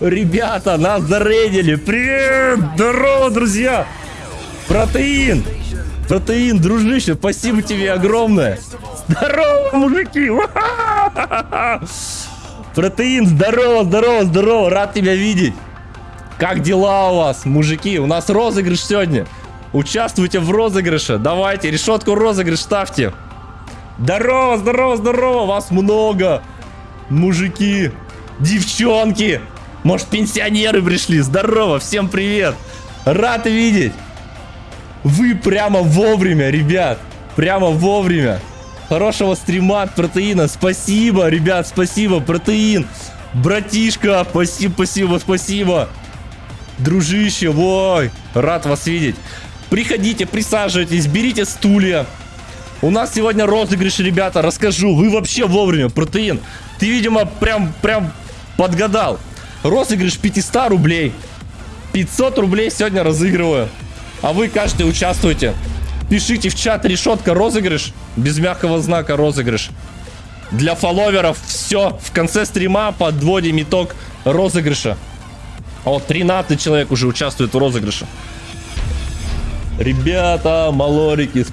Ребята, нас зарейдили. Привет! Здорово, друзья! Протеин! Протеин, дружище, спасибо тебе огромное. Здорово, мужики! Протеин, здорово, здорово, здорово, рад тебя видеть. Как дела у вас, мужики? У нас розыгрыш сегодня. Участвуйте в розыгрыше. Давайте, решетку розыгрыш ставьте. Здорово, здорово, здорово, вас много. Мужики, девчонки. Может, пенсионеры пришли. Здорово, всем привет. Рад видеть. Вы прямо вовремя, ребят. Прямо вовремя. Хорошего стрима от протеина. Спасибо, ребят, спасибо, протеин. Братишка, спасибо, спасибо, спасибо. Дружище, ой, рад вас видеть. Приходите, присаживайтесь, берите стулья. У нас сегодня розыгрыш, ребята, расскажу. Вы вообще вовремя, протеин. Ты, видимо, прям, прям подгадал. Розыгрыш 500 рублей. 500 рублей сегодня разыгрываю. А вы каждый участвуете. Пишите в чат решетка розыгрыш. Без мягкого знака розыгрыш. Для фолловеров все. В конце стрима подводим итог розыгрыша. О, 13 человек уже участвует в розыгрыше. Ребята, малорики.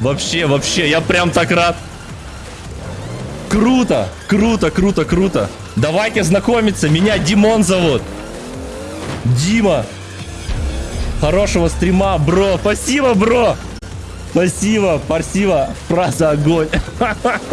Вообще, вообще, я прям так рад. Круто, круто, круто, круто. Давайте знакомиться. Меня Димон зовут. Дима. Хорошего стрима, бро. Спасибо, бро. Спасибо, спасибо. Фраза огонь.